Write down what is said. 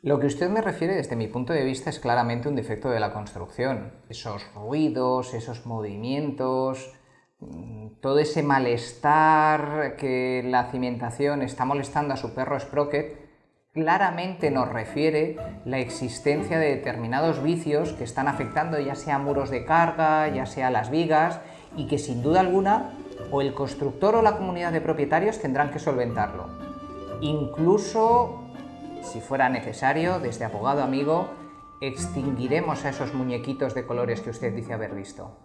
Lo que usted me refiere desde mi punto de vista es claramente un defecto de la construcción. Esos ruidos, esos movimientos, mm, todo ese malestar que la cimentación está molestando a su perro Sprocket, claramente nos refiere la existencia de determinados vicios que están afectando ya sea muros de carga, ya sea las vigas, y que sin duda alguna o el constructor o la comunidad de propietarios tendrán que solventarlo. Incluso si fuera necesario, desde abogado amigo, extinguiremos a esos muñequitos de colores que usted dice haber visto.